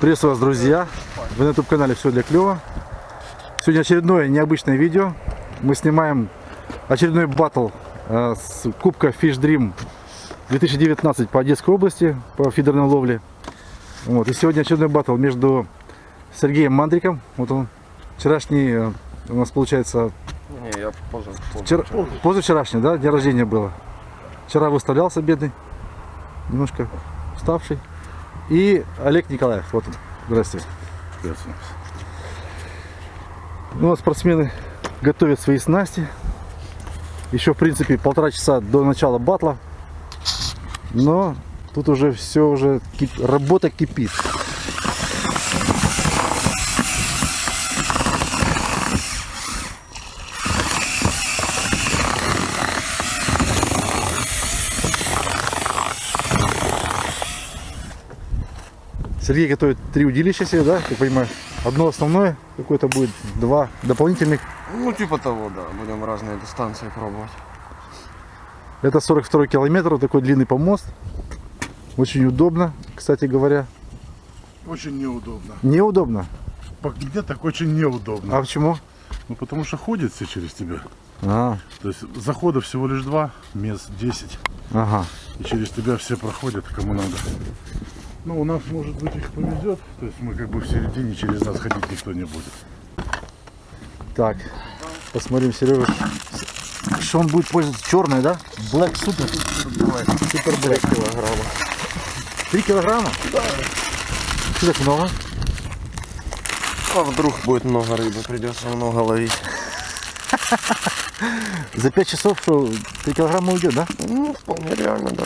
Приветствую вас, друзья! Вы на YouTube-канале «Все для клёва». Сегодня очередное необычное видео. Мы снимаем очередной батл э, с Кубка Fish Dream 2019 по Одесской области, по фидерной ловле. Вот. И сегодня очередной батл между Сергеем Мандриком. Вот он, вчерашний э, у нас получается, Не, я позже. вчера, позавчерашний, да, день рождения было. Вчера выставлялся бедный, немножко уставший. И Олег Николаев, вот он. Здравствуйте. Ну, вот спортсмены готовят свои снасти. Еще, в принципе, полтора часа до начала батла. Но тут уже все уже работа кипит. Сергей готовит три удилища себе, да, я понимаю. Одно основное какое-то будет, два дополнительных. Ну, типа того, да. Будем разные дистанции пробовать. Это 42 километр, вот такой длинный помост. Очень удобно, кстати говоря. Очень неудобно. Неудобно. По- Мне так очень неудобно. А почему? Ну потому что ходят все через тебя. А, То есть захода всего лишь два, мест 10. ага. И через тебя все проходят, кому надо. Ну, у нас, может быть, их повезет. То есть мы как бы в середине, через нас ходить никто не будет. Так, посмотрим, Сережа. Что он будет пользоваться? Черное, да? Black Super. Супер Black. Килограмма. Три килограмма? Да. Что так много? А вдруг будет много рыбы, придется много ловить. За пять часов что, три килограмма уйдет, да? Ну, вполне реально, да.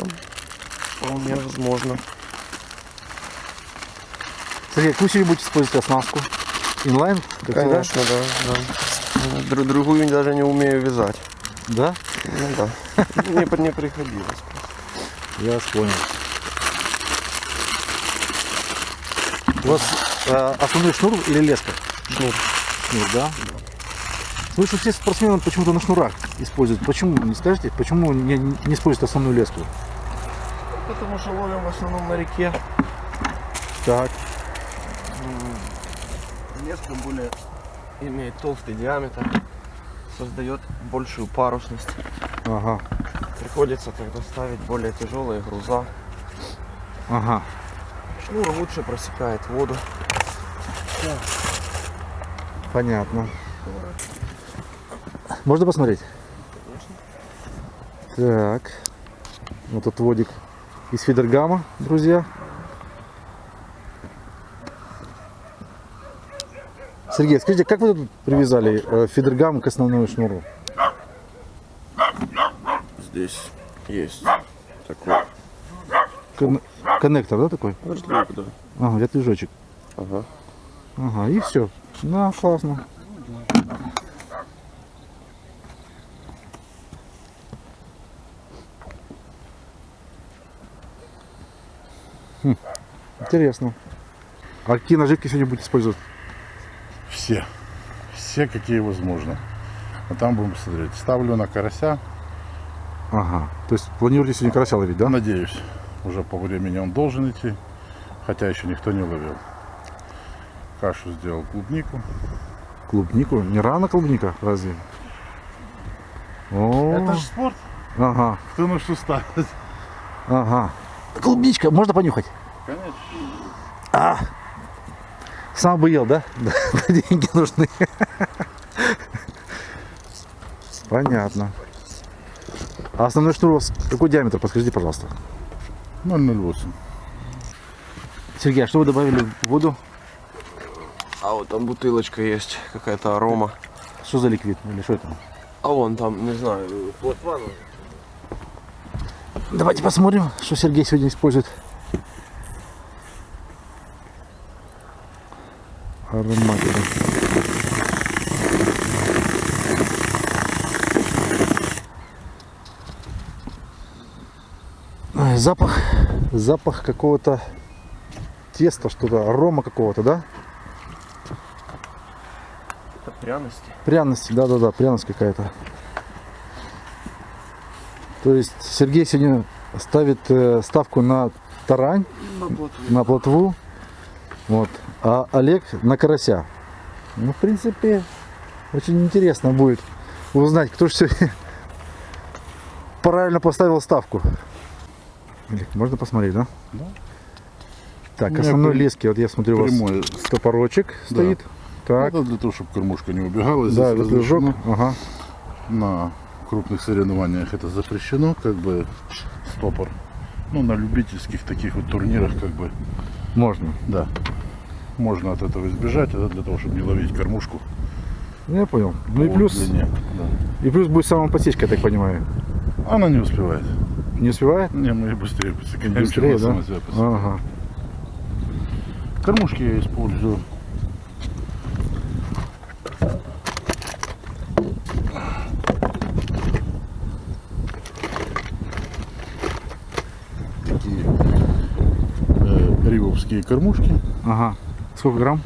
Вполне возможно. Сергей, какую сегодня будете использовать оснастку? Инлайн? Как всегда? Конечно, да, да. Дру- другую даже не умею вязать. Да? Ну да. Не, при- не приходилось. Я вас понял. У вас э, основной шнур или леска? Шнур. Шнур, да? Слышу, все спортсмены почему-то на шнурах используют. Почему, не скажете, почему не, не используют основную леску? Потому что ловим в основном на реке. Так. Леска более имеет толстый диаметр, создает большую парусность. Ага. Приходится тогда ставить более тяжелые груза. Ага. Шнур лучше просекает воду. Понятно. Можно посмотреть? Так. Вот тут водик из фидергама, друзья. Сергей, скажите, как вы тут привязали э, фидергам к основному шнуру? Здесь есть такой Кон- коннектор, да, такой? разлик, да. Ага, для движочек. Ага. Ага, и все. Да, классно. Хм, интересно. А какие наживки сегодня будете использовать? Все. Все, какие возможно. А там будем смотреть. Ставлю на карася. Ага. То есть планируете сегодня карася ловить, да? Надеюсь, уже по времени он должен идти. Хотя еще никто не ловил. Кашу сделал клубнику. Клубнику? Не рано клубника, разве? О, Это же спорт. ага, Кто на что ставит. ага. Клубничка, можно понюхать? Конечно. А, сам бы ел, да? Да, деньги нужны. Понятно. А основной шнур у вас какой диаметр? Подскажите, пожалуйста. 008. Сергей, а что вы добавили в воду? А вот там бутылочка есть, какая-то арома. Что за ликвид? Или что это? А вон там, не знаю, плотва. ну, Давайте посмотрим, что Сергей сегодня использует. Ароматика. Ой, запах, запах какого-то теста, что-то, арома какого-то, да? Это пряности. Пряности, да-да-да, пряность какая-то. То есть Сергей сегодня ставит э, ставку на тарань, На плотву. на плотву. Вот. А Олег на карася. Ну, в принципе, очень интересно будет узнать, кто же сегодня правильно поставил ставку. Можно посмотреть, да? Да. Так, основной лески, вот я смотрю, у вас прямой. топорочек стоит. Так, Это для того, чтобы кормушка не убегала. Здесь да, разрешено. Ага. На крупных соревнованиях это запрещено, как бы стопор. Ну, на любительских таких вот турнирах, как бы, Можно. да. Можно от этого избежать, это для того, чтобы не ловить кормушку. Ну, я понял. Ну и плюс, длине, да. и плюс будет самопосечка, я так понимаю. Она не успевает. Не успевает? Не, мы быстрее посекундим, Быстрее, да? Ага. Кормушки я использую. Такие э, кормушки. Ага. Сколько грамм?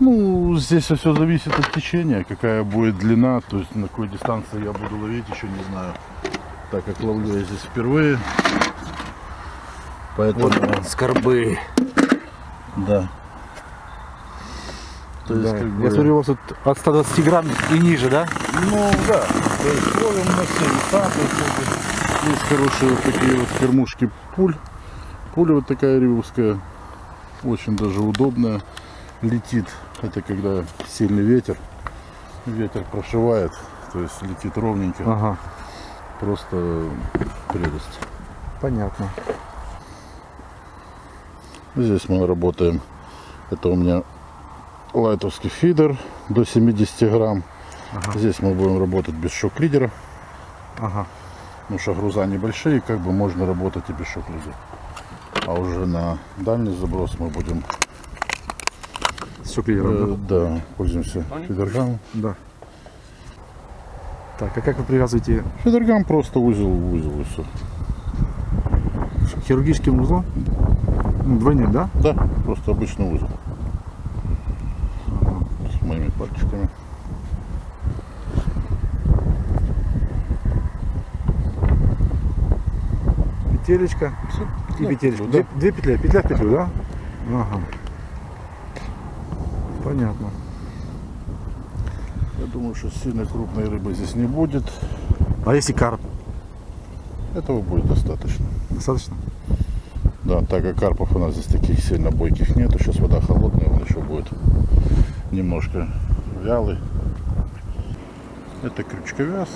Ну, здесь все зависит от течения, какая будет длина, то есть на какой дистанции я буду ловить, еще не знаю. Так как ловлю я здесь впервые. Поэтому, Скорбы. да. То есть, Да. как бы- Я смотрю, у вас тут от 120 грамм и ниже, да? Ну да, то есть ловим на все то есть хорошие вот такие вот кормушки пуль. Пуля вот такая ривовская, очень даже удобная, летит. Это когда сильный ветер, ветер прошивает, то есть летит ровненько, Ага. Просто прелесть. Понятно. Здесь мы работаем, это у меня лайтовский фидер до 70 грамм. Здесь мы будем работать без шок-лидера. Ага. Потому что груза небольшие, как бы можно работать и без шок-лидера. А уже на дальний заброс мы будем, С шоклидером, э, да, пользуемся фидергамом. да? Так, а как вы привязываете Фидергам просто узел в узел и все. хирургическим узлом? Ну, двойным, да? Да, просто обычный узел. С моими пальчиками. Петелечка и петелечка. да. Две, две петли, петля в петлю, да? Ага. Понятно. Думаю, что сильно крупной рыбы здесь не будет. А если карп? Этого будет достаточно. Достаточно? Да, так как карпов у нас здесь таких сильно бойких нету, сейчас вода холодная, он еще будет немножко вялый. Это крючковяз.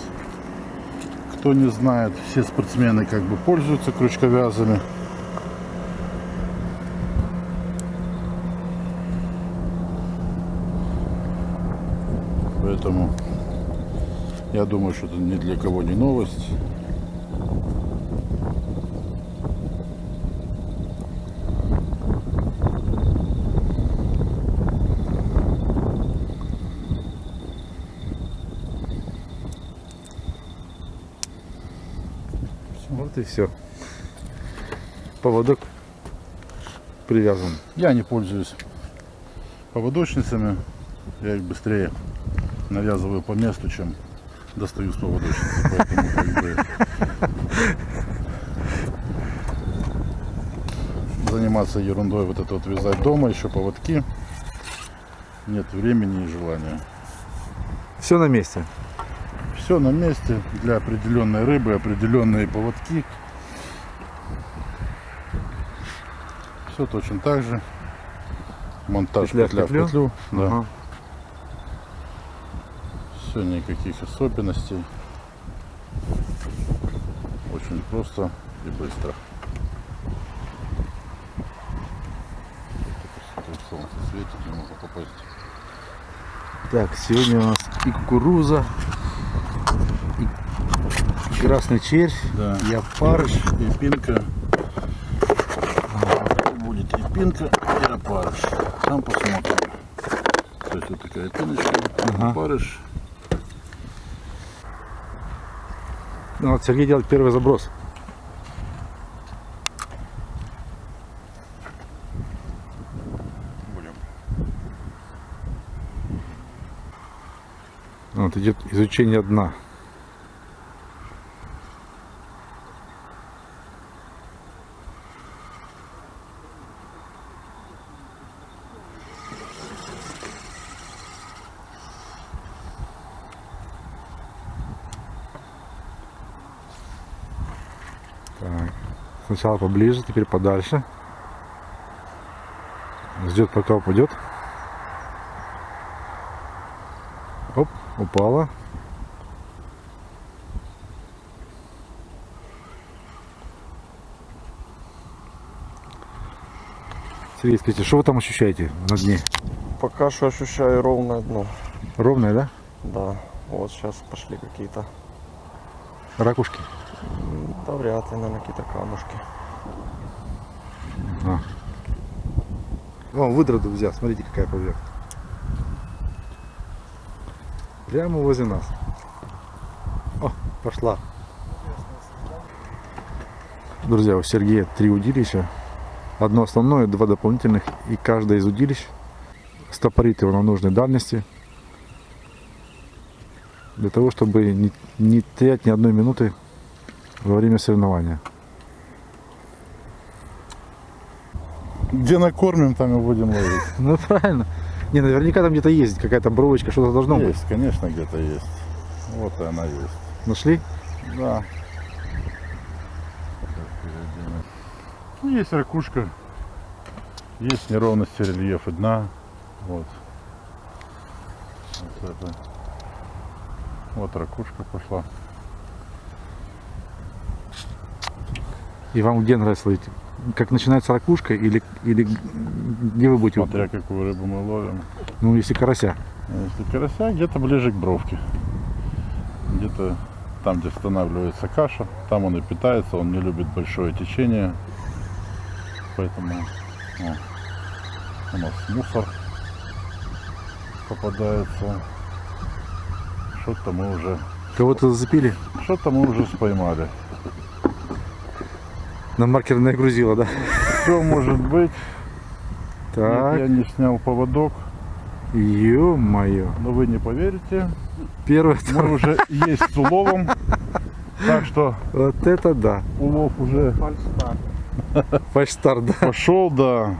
Кто не знает, все спортсмены как бы пользуются крючковязами. Поэтому я думаю, что это ни для кого не новость. Вот и все. Поводок привязан. Я не пользуюсь поводочницами. Я их быстрее навязываю по месту, чем достаю с поводочницы. Поэтому как бы заниматься ерундой, вот это вот вязать дома, еще поводки. Нет времени и желания. Все на месте. Все на месте для определенной рыбы, определенные поводки. Все точно так же. Монтаж Петля петля, в петлю? петлю. Да. Ага. Все, никаких особенностей. Очень просто и быстро. Солнце светит, не могу попасть. Так, сегодня у нас и кукуруза, и красный червь, Да. и опарыш. И пинка. Будет и пинка, и опарыш. Сам посмотрим. То есть вот такая пиночка, Ага. опарыш. Ну, вот Сергей делает первый заброс. Будем. Вот идет изучение дна. Сначала поближе, теперь подальше. Ждет, пока упадет. Оп, упала. Сергей, скажите, что вы там ощущаете на дне? Пока что ощущаю ровное дно. Ровное, да? Да, вот сейчас пошли какие-то, Ракушки. да вряд ли, наверное, какие-то камушки. О, выдроду взял, смотрите, какая поверхность. Прямо возле нас. О, пошла. Друзья, у Сергея три удилища. Одно основное, два дополнительных. И каждое из удилищ стопорит его на нужной дальности. Для того, чтобы не, не терять ни одной минуты во время соревнования. Где накормим, там и будем ловить. Ну правильно. Не, наверняка там где-то есть какая-то бровочка, что-то должно быть. Есть, конечно, где-то есть. Вот она есть. Нашли? Да. Ну, есть ракушка. Есть неровности рельефа дна. Вот. Вот это. Вот ракушка пошла. И вам где нравится ловить? Как начинается ракушка или, или где вы будете? Смотря какую рыбу мы ловим. Ну, если карася. А Если карася, где-то ближе к бровке. Где-то там, где останавливается каша, там он и питается, он не любит большое течение. Поэтому о, у нас мусор попадается. Что-то мы уже, Кого-то зацепили? что-то мы уже споймали. На маркерное грузило, да? Все может быть. Нет, я Так, не снял поводок, ё-моё. но вы не поверите, Первое, мы уже есть с уловом. Так что вот это да. улов уже Фальштарт, да. пошел, да.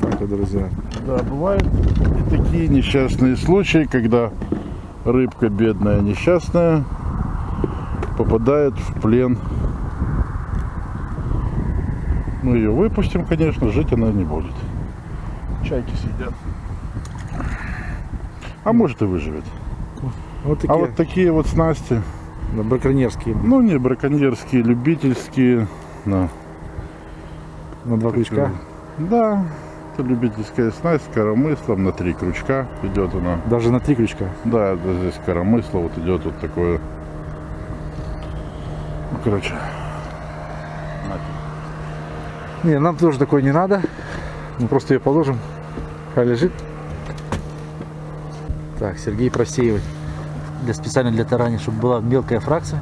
Так вот, друзья. Да, бывают и такие несчастные случаи, когда рыбка бедная, несчастная, попадает в плен. Мы ее выпустим, конечно, жить она не будет. Чайки сидят. А может и выживет. Вот А такие, вот такие вот снасти, да, браконьерские. ну не браконьерские, любительские. Да. На два крючка. Да, это любительская снасть с коромыслом на три крючка идет она. Даже на три крючка. Да, это здесь коромысло, вот идет вот такое. Ну, короче. Не, нам тоже такое не надо. Мы просто ее положим. Хай лежит. Так, Сергей просеивает. Для, специально для тарани, чтобы была мелкая фракция.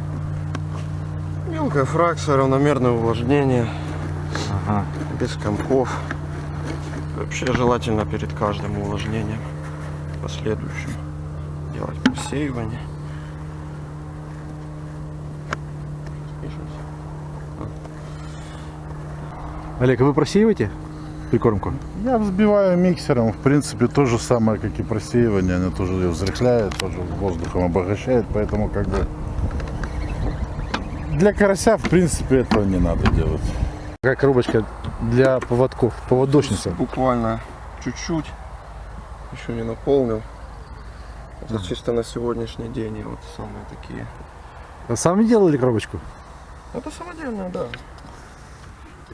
Мелкая фракция, равномерное увлажнение, Ага. без комков. Вообще желательно перед каждым увлажнением последующим делать просеивание. Олег, а вы просеиваете прикормку? Я взбиваю миксером, в принципе, то же самое, как и просеивание. Оно тоже ее взрыхляет, тоже воздухом обогащает, поэтому как бы для карася, в принципе, этого не надо делать. Какая коробочка для поводков, поводочница. Буквально чуть-чуть. Еще не наполнил. Это чисто на сегодняшний день и вот самые такие. А сами делали коробочку? Это самодельная, да.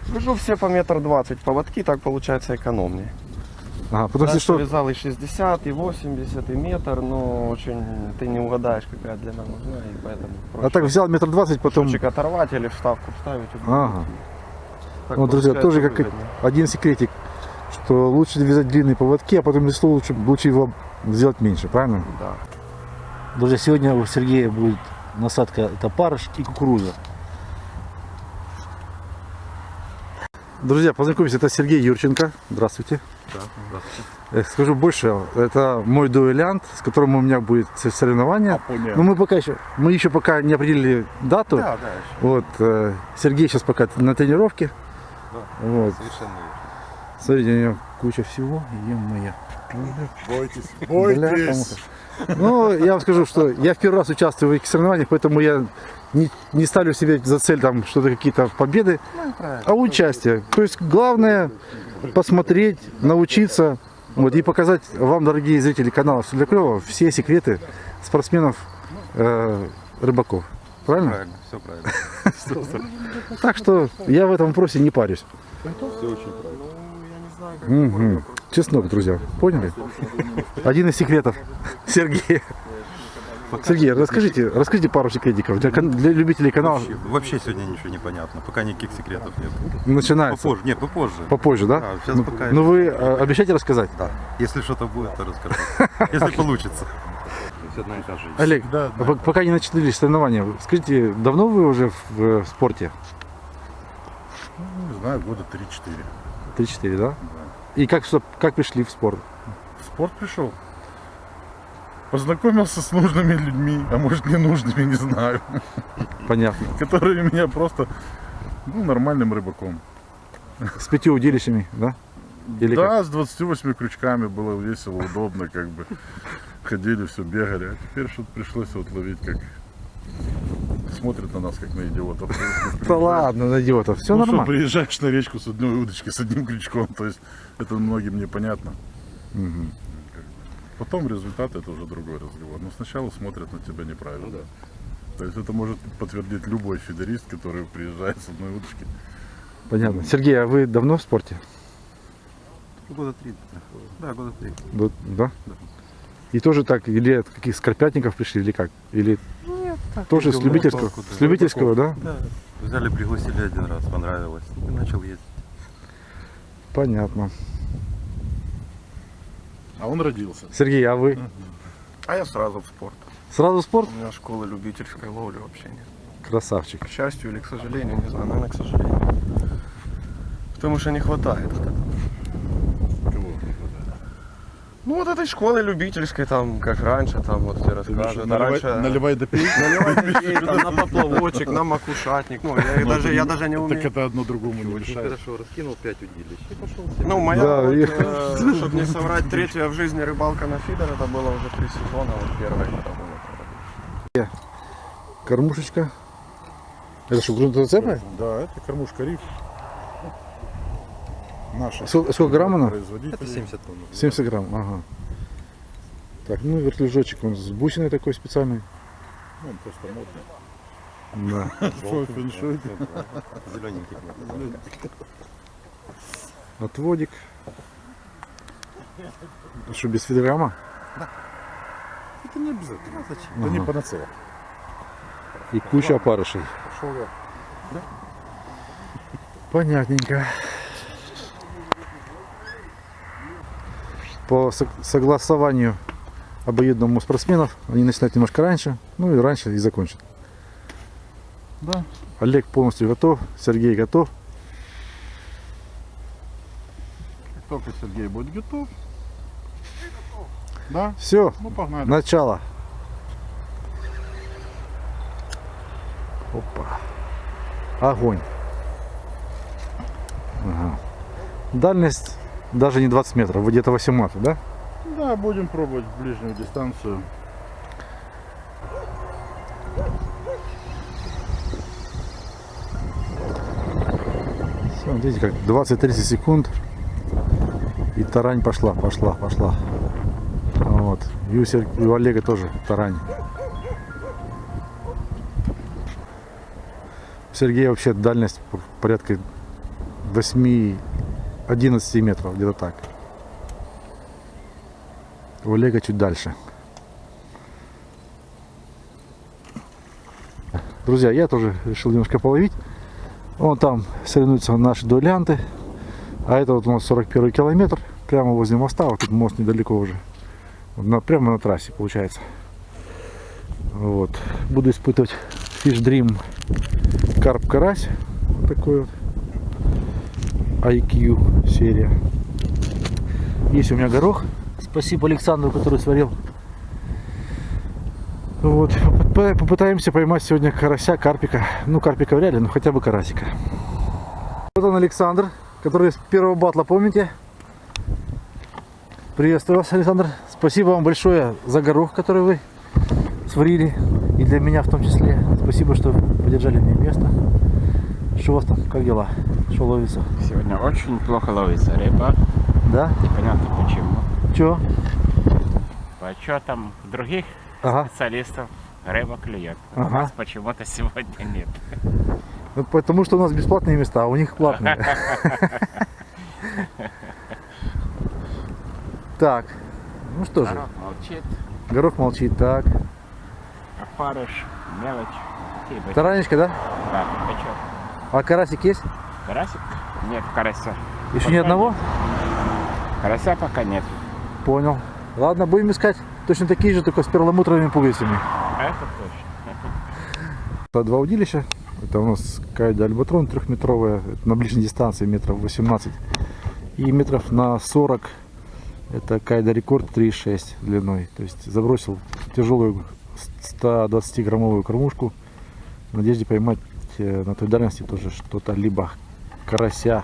Вяжу все по метр двадцать поводки, так получается экономнее. Ага, потому что Раньше что, вязал и 60, и 80, и метр, но очень ты не угадаешь, какая длина нужна, и поэтому а так взял метр двадцать, потом... Шурчик оторвать или вставку вставить. Ага. Так Вот, друзья, тоже как выгоднее. один секретик, что лучше вязать длинные поводки, а потом весло лучше, лучше его сделать меньше, правильно? Да. Друзья, сегодня у Сергея будет насадка, это парыш и кукуруза. Друзья, познакомьтесь, это Сергей Юрченко. Здравствуйте. Э, Скажу больше, это мой дуэлянт, с которым у меня будет соревнование. Но мы пока еще, мы еще пока не определили дату. Да, да, Вот, э, Сергей сейчас пока на тренировке. Вот. совершенно Смотрите, у него куча всего. Е-мое. Бойтесь, Бляха-муха. Ну, я вам скажу, что я в первый раз участвую в этих соревнованиях, поэтому я не, не ставлю себе за цель там что-то какие-то победы, а участие. То есть главное посмотреть, научиться, вот и показать вам, дорогие зрители канала «Все для клёва», все секреты спортсменов э, рыбаков. Правильно? Правильно, все правильно. Так что я в этом вопросе не парюсь. Все очень правильно. Мгм. Чеснок, друзья, поняли? Один из секретов Сергея. Сергей, расскажите, расскажите пару секретиков для, для любителей канала. Вообще, вообще сегодня ничего не понятно. Пока никаких секретов нет. Начинается Попозже. Нет, попозже. попозже, да? Да, сейчас ну, пока- ну вы э, обещаете рассказать? Да. Если что-то будет, то расскажу. Если получится. Все одна и та же. Олег, Да, а пок- пока не начались соревнования, скажите, давно вы уже в, в спорте? Ну, не знаю, года 3-4. 3-4, да? И как, что- как пришли в спорт? В спорт пришел. Познакомился с нужными людьми, а может ненужными, не знаю. Понятно. Которые меня просто, ну, нормальным рыбаком. С пятью удилищами, да? Или как? да, с 28 крючками было весело, удобно, как бы. Ходили, все бегали. А теперь что-то пришлось вот ловить, как смотрят на нас, как на идиотов. Да ладно, на идиотов, все ну, что, нормально. приезжаешь на речку с одной удочки, с одним крючком, то есть это многим непонятно. Мгм. Потом результат это уже другой разговор. Но сначала смотрят на тебя неправильно. То есть это может подтвердить любой фидерист, который приезжает с одной удочки. Понятно. Сергей, а вы давно в спорте? Года три. Да, года три. Вот, Да? И тоже так, или от каких скорпятников пришли, или как? Или тоже с ездил на любительского? да. С любительского, да? Да. Взяли, пригласили один раз, понравилось. И начал ездить. Понятно. А он родился. Сергей, а вы? А я сразу в спорт. Сразу в спорт? У меня школы любительской ловли вообще нет. Красавчик. К счастью или к сожалению, не знаю, наверное, к сожалению. Потому что не хватает. вот этого. Кого? Ну вот этой школы любительской, там, как раньше, там вот все рассказывают. А Наливай, раньше... наливай да пей. Наливай там, на поплавочек, на макушатник. Ну, я, Ну, даже, это я даже не Так умею. это одно другому не мешает. Хорошо, раскинул пять удилищ и пошел Ну, моя, Да, вот, я- э, чтобы не соврать, третья в жизни рыбалка на фидер, это было уже три сезона, вот первая было. Кормушечка. Это что, грунтозацепы? Да, это кормушка риф. Наша. Сколько, сколько грамм она? Это 70 тонн. 70 грамм, ага. Так, ну вертлюжочек он с бусиной такой специальный. Ну, Он просто модный. Да. Фэншуй. Зелененький. Отводик. Что, без фидерама? Это не обязательно. Зачем? Это не Ага. панацея. И куча опарышей. Понятненько. По сог- согласованию обоюдному спортсменов они начинают немножко раньше, ну и раньше и закончат. Да. Олег полностью готов, Сергей готов. Как только Сергей будет готов. Да, Все, ну погнали. начало. Опа. Огонь. Ага. Дальность даже не 20 метров, вы где-то 18, да? Да, будем пробовать ближнюю дистанцию. Все, видите, как 20-30 секунд и тарань пошла, пошла, пошла. Вот. И у, Сер... и у Олега тоже тарань. У Сергея вообще дальность порядка 8 11 метров, где-то так. У Олега чуть дальше. Друзья, я тоже решил немножко половить. Вон там соревнуются наши дуэлянты. А это вот у нас 41 километр. Прямо возле моста. Вот тут мост недалеко уже. Прямо на трассе получается. Вот. Буду испытывать Fish Dream Карп Карась. Вот такой вот. IQ серия. Есть у меня горох. Спасибо Александру, который сварил. Вот. Поп- Попытаемся поймать сегодня карася, карпика. Ну, карпика вряд ли, но хотя бы карасика. Вот он Александр, который с первого батла, помните? Приветствую вас, Александр. Спасибо вам большое за горох, который вы сварили. И для меня в том числе. Спасибо, что поддержали мне место. Что у вас там? Как дела? Что ловится? Сегодня очень плохо ловится рыба. Да? Непонятно почему. Чё? По отчетам других Ага. специалистов рыба клюет. У Ага. нас почему-то сегодня нет. Ну, потому что у нас бесплатные места, а у них платные. Так. Ну что же, Народ молчит, горох молчит. Так. опарыш, мелочь. Такие бы- Таранечка, да? Да. А карасик есть? Карасик? Нет, карася. Еще ни одного? Карася пока нет. Понял. Ладно, будем искать точно такие же, только с перламутровыми пуговицами. Это точно. Это два удилища. Это у нас кайда альбатрон трехметровая, это на ближней дистанции метров 18. И метров на 40 это кайда рекорд 3,6 длиной. То есть забросил тяжелую 120 граммовую кормушку в надежде поймать э, на той дальности тоже что-то либо карася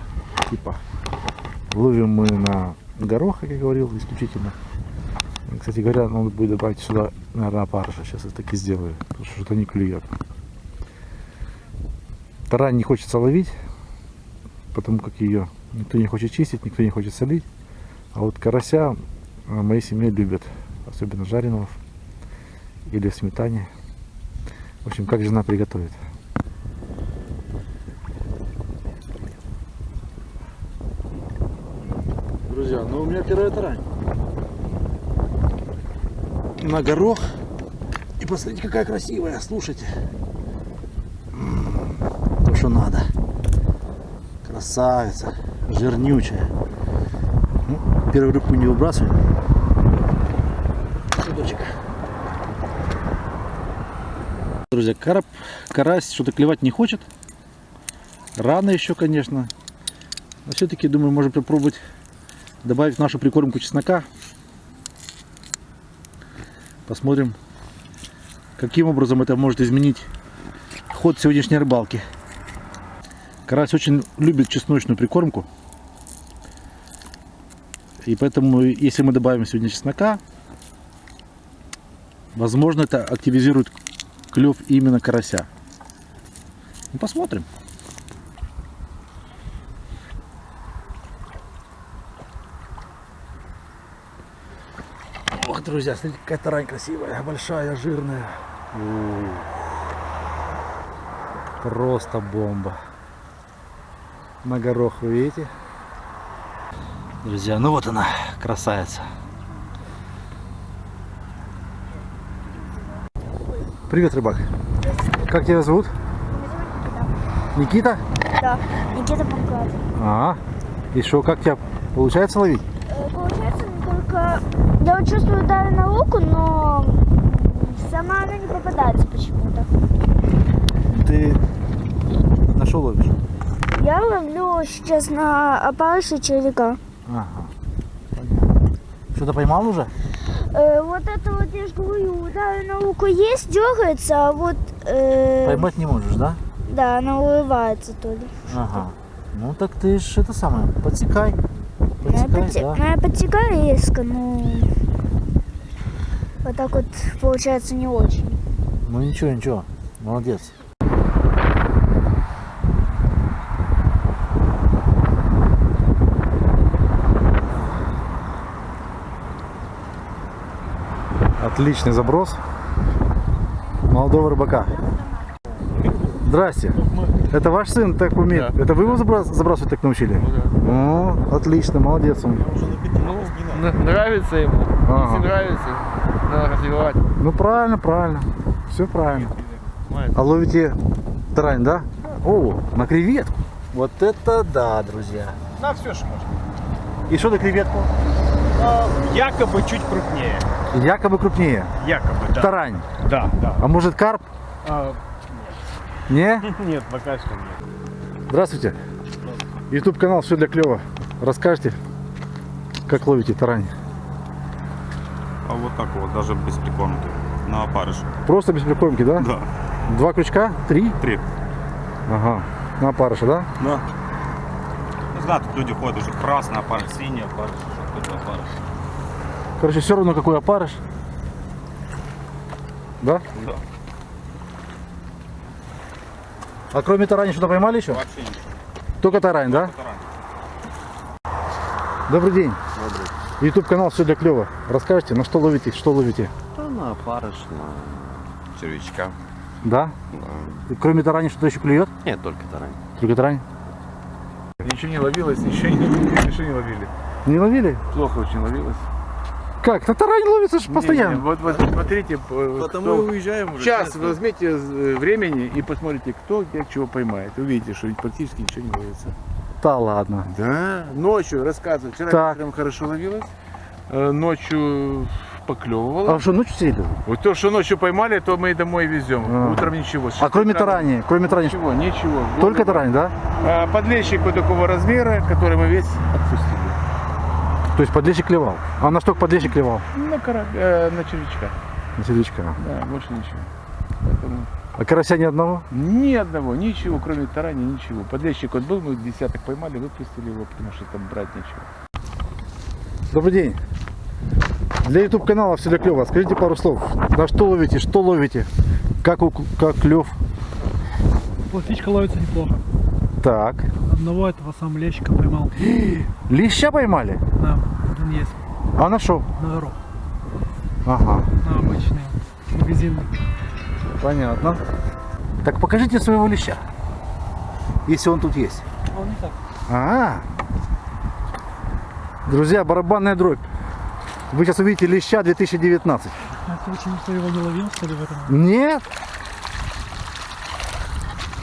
типа. Ловим мы на горох, как я говорил, исключительно. Кстати говоря, надо будет добавить сюда, наверное, опарыша. Сейчас я так и сделаю, потому что что-то не клюет. Тарань не хочется ловить, потому как ее никто не хочет чистить, никто не хочет солить. А вот карася э, моей семье любят, особенно жареного или в сметане. В общем, как жена приготовит. Друзья, ну у меня первая тарань. На горох. И посмотрите, какая красивая, слушайте. То, что надо. Красавица, жирнючая. Ну, первую рыбку не выбрасываем. Судочек. Друзья, карп, карась что-то клевать не хочет. Рано еще, конечно. Но все-таки, думаю, можно попробовать добавить нашу прикормку чеснока. Посмотрим, каким образом это может изменить ход сегодняшней рыбалки. Карась очень любит чесночную прикормку. И поэтому, если мы добавим сегодня чеснока, возможно, это активизирует клев именно карася. Ну, посмотрим. Друзья, смотрите, какая тарань красивая, большая, жирная. Ух. Просто бомба. На горох вы видите? Друзья, ну вот она, красавица. Привет, рыбак. Как тебя зовут? Никита? Да, Никита Панков. А, и что, как тебя получается ловить? Э, Получается, только я вот чувствую дави на луку, но сама она не попадается почему-то. Ты на что ловишь? Я ловлю сейчас на опарыша червяка. Ага. Понятно. Что-то поймал уже? Э, вот это вот, я же говорю, дави на луку есть, дергается, а вот, э, Поймать не можешь, да? да, она улыбается то ли. Ага. Ну так ты ж это самое, подсекай. Я Подсекай, подте- да. я подтекаю резко, но вот так вот получается не очень. Ну ничего, ничего. Молодец. Отличный заброс молодого рыбака. Здрасте. Это ваш сын так умеет? Это вы его забрас- забрасывать так научили? О, отлично, молодец он. Н- Нравится ему. Ага. Если нравится, надо развивать. Ну правильно, правильно. Все правильно. А ловите тарань, да? О, на креветку. Вот это да, друзья. На все что можно. И что на креветку? якобы чуть крупнее. Якобы крупнее. Якобы, да. Тарань. Да, да. А может карп? А, Не? нет, пока что нет. Здравствуйте. YouTube канал Все для клёва. Расскажите, как ловите тарань? А вот так вот, даже без прикормки. На опарыш. Просто без прикормки, да? Да. Два крючка? Три? Три. Ага. На опарыша, да? Да. Ну, знаю, тут люди ходят уже красный опарыш, синий опарыш, какой-то опарыш. Короче, все равно какой опарыш. Да? Да. А кроме тарани что-то поймали еще? Вообще ничего. Только тарань, да? Добрый день. Добрый. YouTube канал все для клева. Расскажите, на что ловите, что ловите? Да на опарыш, на червячка. Да? Да. И кроме тарани что-то еще клюет? Нет, только тарань. Только тарань? Ничего не ловилось, ничего не, ничего не ловили. Не ловили? Плохо очень ловилось. Как? На тарань ловится ж постоянно. Не, не, вот, вот смотрите, э, Потому кто- и уезжаем уже. Сейчас возьмите э, времени и посмотрите, кто где чего поймает. Увидите, что практически ничего не ловится. Да ладно. Да, ночью рассказываю. Вчера Так. вечером хорошо ловилось, э, ночью поклевывало. А что, ночью сидели? Вот то, что ночью поймали, то мы и домой везем. А. Утром ничего. А кроме тарани, кроме тарани, Ничего, ничего. только тарань, да? А, Подлещик вот такого размера, который мы весь отпустили. То есть подлещик клевал. А на что подлещик клевал? На, кора- э, на червячка. На червячка. Да, больше ничего. Поэтому А карася ни одного? ни одного, ничего, кроме тарани, ничего. Подлещик вот был, мы десяток поймали, выпустили его, потому что там брать нечего. Добрый день. Для YouTube канала все для клева. Скажите пару слов. На что ловите, что ловите? Как, у- как клев? Плотвичка ловится неплохо. Так. Одного этого сам лещика поймал. Леща поймали? Да, один есть. А на что? На горох. Ага. На обычный. Магазинный. Понятно. Так покажите своего леща. Если он тут есть. Он не так. А, Друзья, барабанная дробь. Вы сейчас увидите леща 2019. А ты очень никто его не ловил, что ли, в этом? Нет?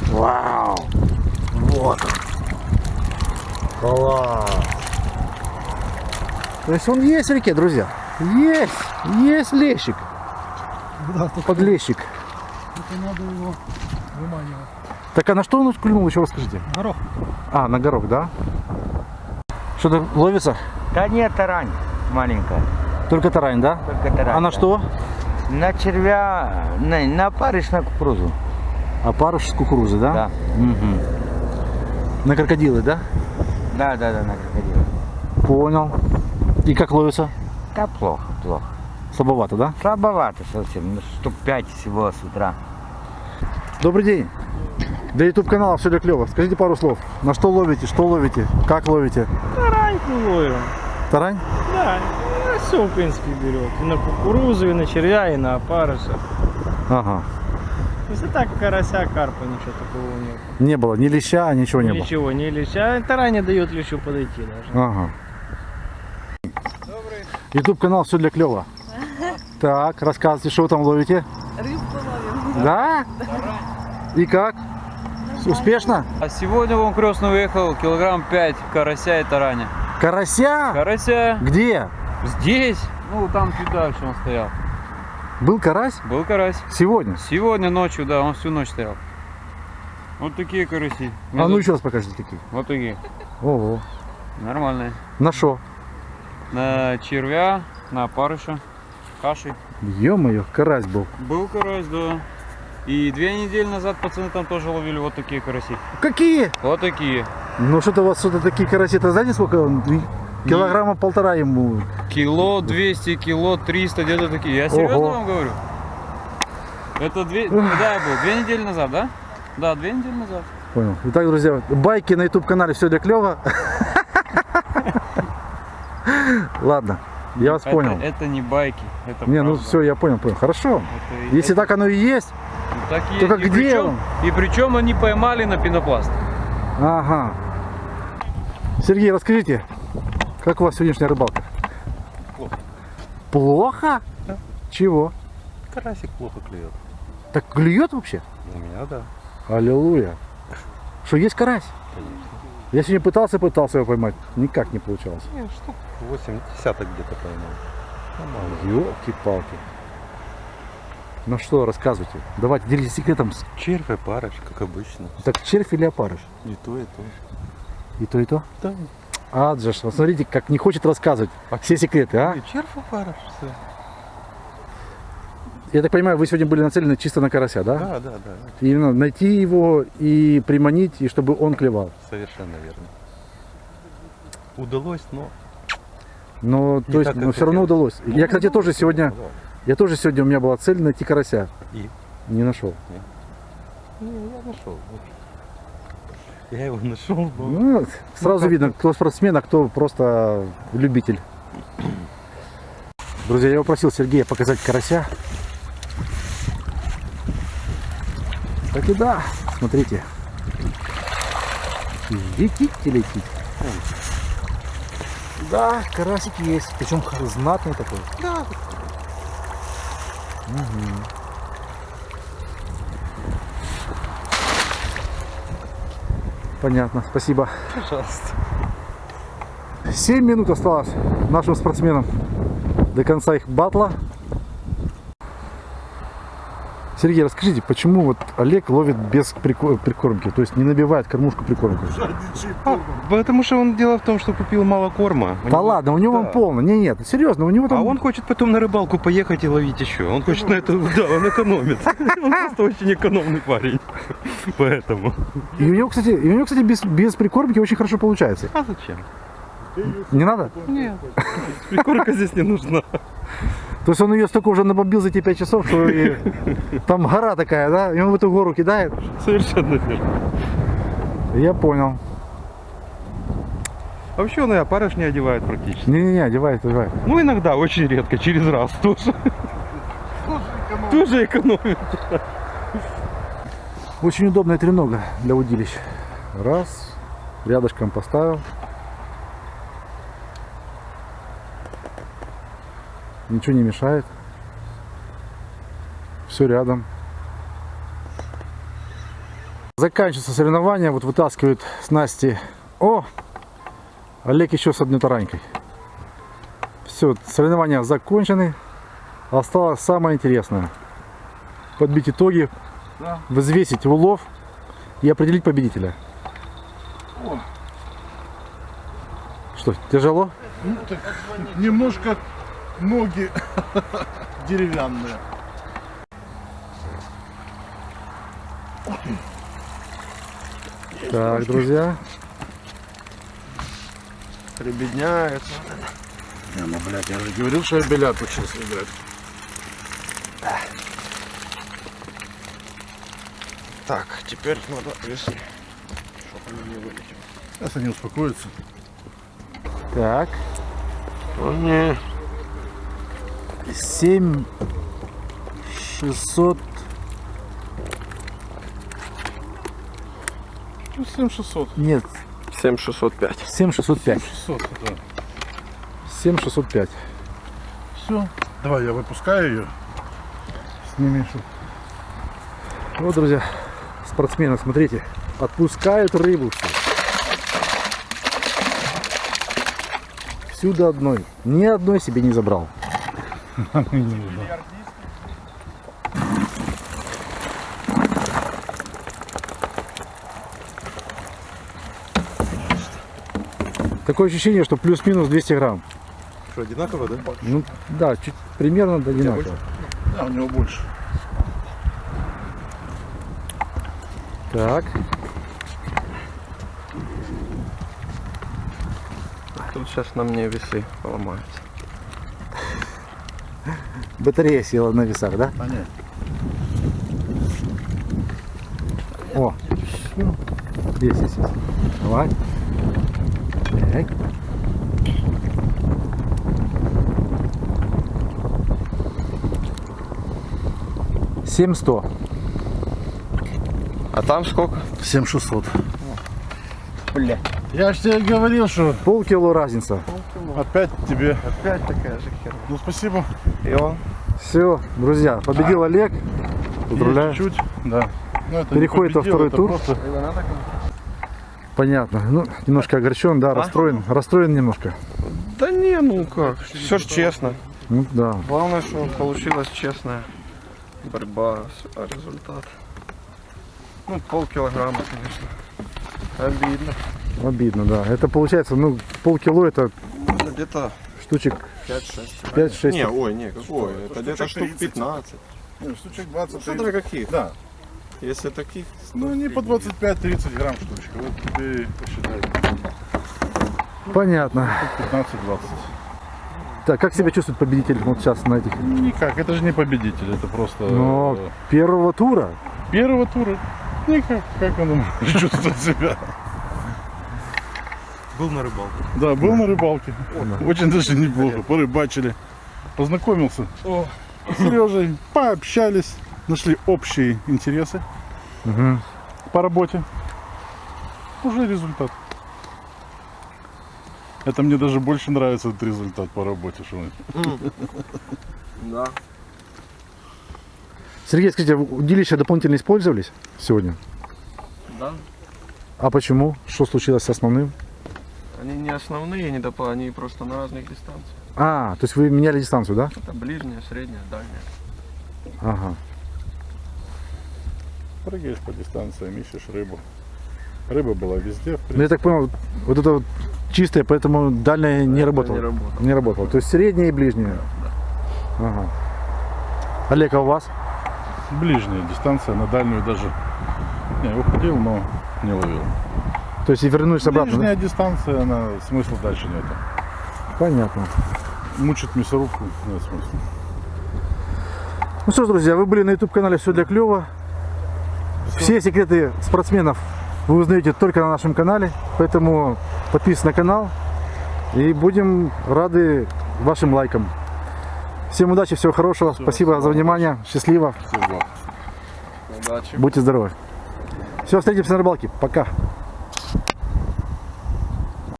Вау! Вот он. Класс! То есть он есть в реке, друзья? Есть! Есть лещик. Да, только Подлещик. это надо его выманивать. Так а на что он клюнул, еще расскажите? Горох. А, на горох, да? Что-то ловится? Да нет, тарань маленькая, Только тарань, да? только тарань. А на да. что? На червя, на, на опарыш, на кукурузу. Опарыш с кукурузы, да? Да. Мгм. На крокодилы, да? Да, да, да, на крокодила. Понял. И как ловится? Да плохо, плохо. Слабовато, да? Слабовато совсем, ну, штук пять всего с утра. Добрый день. Для YouTube канала все для клево. Скажите пару слов. На что ловите, что ловите, как ловите? Тараньку ловим. Тарань? Да, все, в принципе, берет. И на кукурузу, и на червя, и на опарыша. Ага. Если так, карася, карпа, ничего такого нет. Не было ни леща, ничего не было. Ничего, не леща. Тарань не дает лещу подойти даже. Ага. YouTube канал все для клева. Так, рассказывайте, что вы там ловите? Рыбку ловим. Да? И как? Успешно? А сегодня вон крестный выехал килограмм 5 карася и тараня. Карася? Карася Где? здесь, ну там чуть дальше он стоял. Был карась? Был карась. Сегодня? Сегодня ночью, да, он всю ночь стоял. Вот такие караси. А ну еще раз покажите такие. Вот такие. Ого. Нормальные. На что? На червя, на опарыша, каши. Ё-моё, карась был. Был карась, да. И две недели назад пацаны там тоже ловили вот такие караси. Какие? Вот такие. Ну что-то у вас что-то такие караси-то знаете сколько? Килограмма полтора ему. Кило 200, кило 300, где-то такие. Я серьезно Ого. вам говорю. Это две, когда я был? Две недели назад, да? Да, две недели назад. Понял. Итак, друзья, байки на YouTube канале все для клева. Ладно, я вас Это- понял. Это, не байки, это Не, ну все, я понял, понял. Хорошо. Это- Если так оно и есть, так и только есть. И где причем- он? И причем они поймали на пенопласт. ага. Сергей, расскажите, как у вас сегодняшняя рыбалка? Плохо. Плохо? Чего? Карасик плохо клюет. Так клюет вообще? У меня да. Аллилуйя. Что, есть карась? Конечно. Я сегодня пытался, пытался его поймать. Никак не получалось. Не, штук 8 десяток где-то поймал. Елки-палки. Ну что, рассказывайте. Давайте, делитесь секретом. Червь и парыш, как обычно. Так червь или опарыш? И то, и то. И то, и то? Да. Адже, ж, вот смотрите, как не хочет рассказывать все секреты, а? Я так понимаю, вы сегодня были нацелены чисто на карася, да? Да, да, да. Именно найти его и приманить, и чтобы он клевал. Совершенно верно. Удалось, но Но, то есть, так, но все равно удалось. Я, кстати, тоже сегодня, я тоже сегодня, у меня была цель найти карася. И? Не нашел. Не, я нашел. Я его нашел, но... Ну, сразу видно, кто спортсмен, а кто просто любитель. Друзья, я попросил Сергея показать карася. Так и да, смотрите. Летит и летит. Да, карасик есть. Причем знатный такой. Да. Понятно, спасибо. Пожалуйста. 7 минут осталось нашим спортсменам до конца их батла. Сергей, расскажите, почему вот Олег ловит без прико- прикормки, то есть не набивает кормушку прикормку? Потому что он дело в том, что купил мало корма. У Да него- ладно, у него Да. он полно. Не, нет, серьезно, у него там... А он хочет потом на рыбалку поехать и ловить еще. Он хочет на это, да, он экономит. Он просто очень экономный парень. Поэтому. И у него, кстати, у него, кстати, без, без прикормки очень хорошо получается. А зачем? Не надо? Нет. Прикормка здесь не нужна. То есть он ее столько уже набомбил за эти 5 часов, что и там гора такая, да? И он в эту гору кидает. Совершенно верно. Я понял. А вообще он и опарыш не одевает практически. Не-не-не, одевает, одевает. Ну, иногда, очень редко, через раз тоже. Тоже экономит. Очень удобная тренога для удилищ. Раз, рядышком поставил. Ничего не мешает. Все рядом. Заканчивается соревнование. Вот вытаскивают снасти. О! Олег еще с одной таранькой. Все, соревнования закончены. Осталось самое интересное. Подбить итоги, взвесить улов и определить победителя. Что, тяжело? Ну, так немножко ноги деревянные. Так, друзья. Прибедняется. Не, ну, блядь, я же говорил, что я бильярд учился играть. Так, теперь надо весы. Чтоб они не вылетели. Сейчас они успокоятся. Так. О, не. 7 600 Ну, 7600. нет 7605. 7 605 600, да. 7 605 Все. Давай, я выпускаю ее. Сними шуб. вот друзья спортсмены смотрите отпускают рыбу всю до одной ни одной себе не забрал такое ощущение что плюс-минус 200 грамм Что, одинаково, да? ну да чуть примерно одинаково Да, у него больше. так Тут сейчас на мне весы поломаются. Батарея села на весах да нет. О, есть, есть, есть. Давай. Так. Семь сто. А там сколько? 7600. Бля. Я же тебе говорил, что Полкило разница. опять тебе. Опять такая же херня. Ну, спасибо. И он. Все, друзья, победил Олег. Поздравляю. Чуть-чуть, да. Ну, это Переходит не во второй победил, тур. просто- Понятно. Ну, немножко огорчен, да, расстроен. Расстроен немножко. Да не, ну как. Все ж честно. Ну да. Главное, что получилась честная борьба а результат. Ну, полкилограмма, конечно. Обидно. Обидно, да. Это получается, ну, полкило это Где-то штучек 5-6. 5-6. Не, ой, не, какое? Это где-то штук 30. 15. Ну, штучек 20. Ну, смотря каких. Да. Если таких, Ну, не по 25-30 грамм штучка. Вот тебе и посчитай. Понятно. 15-20. Так, как себя чувствует победитель вот сейчас на этих? Никак, это же не победитель, это просто... Но э, первого тура. Первого тура. Никак, как он может чувствовать себя? Был на рыбалке. Да, был на рыбалке. Очень даже неплохо. Порыбачили. Познакомился с Сережей, пообщались, нашли общие интересы Мгм. по работе. Уже результат. Это мне даже больше нравится этот результат по работе. Что он- Да. Сергей, скажите, удилища дополнительно использовались сегодня? Да. А почему? Что случилось с основным? Они не основные, не допо, они просто на разных дистанциях. А, то есть вы меняли дистанцию, да? Это ближняя, средняя, дальняя. Ага. Прыгаешь по дистанциям, ищешь рыбу. Рыба была везде, Ну, я так понял, вот это вот чистое, поэтому дальняя не работала. не работала. Не работала. То есть средняя и ближняя. Ага. Олег, а у вас? Ближняя дистанция, на дальнюю даже не уходил, но не ловил. То есть и вернулись обратно, да? Ближняя дистанция, она смысла дальше нету. Понятно. Мучить мясорубку нет смысла. Ну что ж, друзья, вы были на YouTube-канале «Все для клёва». Все секреты спортсменов вы узнаете только на нашем канале, поэтому подписывайтесь на канал и будем рады вашим лайкам. Всем удачи, всего хорошего, спасибо за внимание, счастливо, Всего. Удачи. будьте здоровы. Все, встретимся на рыбалке, пока.